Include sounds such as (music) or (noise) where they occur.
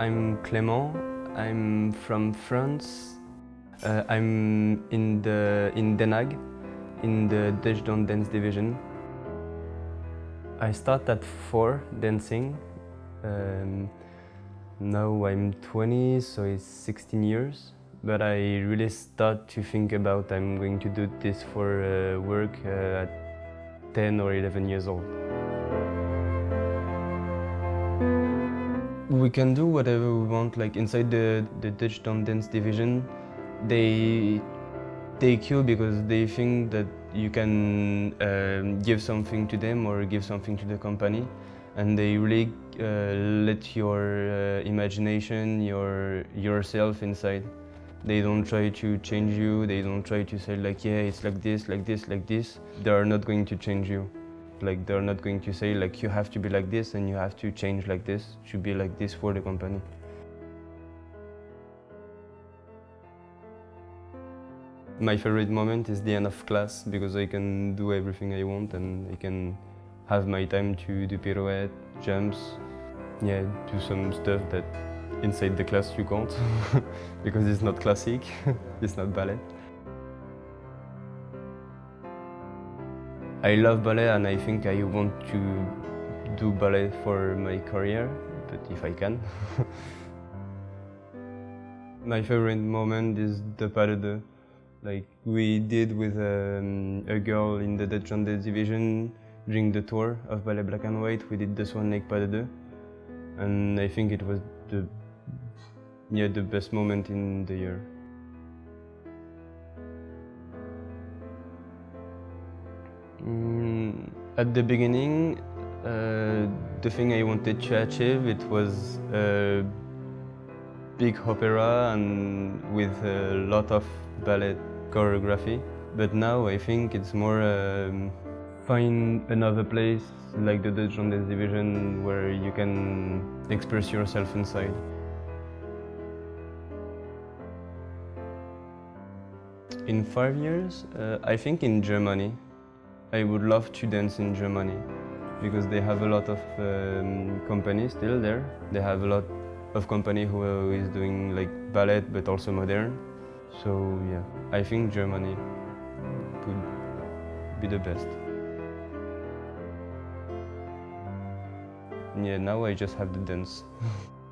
I'm Clément. I'm from France. Uh, I'm in the in Den in the Dutch Dance division. I start at four dancing. Um, now I'm 20, so it's 16 years. But I really start to think about I'm going to do this for uh, work uh, at 10 or 11 years old. We can do whatever we want, like inside the, the Dutch Dance division, they take you because they think that you can um, give something to them or give something to the company and they really uh, let your uh, imagination, your yourself inside. They don't try to change you, they don't try to say like, yeah, it's like this, like this, like this. They are not going to change you. Like, they're not going to say like, you have to be like this and you have to change like this, to be like this for the company. My favorite moment is the end of class because I can do everything I want and I can have my time to do pirouette, jumps, yeah, do some stuff that inside the class you can't (laughs) because it's not classic, (laughs) it's not ballet. I love ballet and I think I want to do ballet for my career, but if I can. (laughs) my favorite moment is the pas de deux. Like we did with um, a girl in the Dutch Dance division during the tour of Ballet Black and White. We did the Swan Lake Pas de Deux. And I think it was the, yeah, the best moment in the year. Mm, at the beginning, uh, the thing I wanted to achieve, it was a big opera and with a lot of ballet choreography. But now I think it's more um, find another place like the Dutch Dance division where you can express yourself inside. In five years, uh, I think in Germany. I would love to dance in Germany because they have a lot of um, companies still there. They have a lot of company who is doing like ballet but also modern. So yeah, I think Germany would be the best. Yeah, now I just have the dance. (laughs)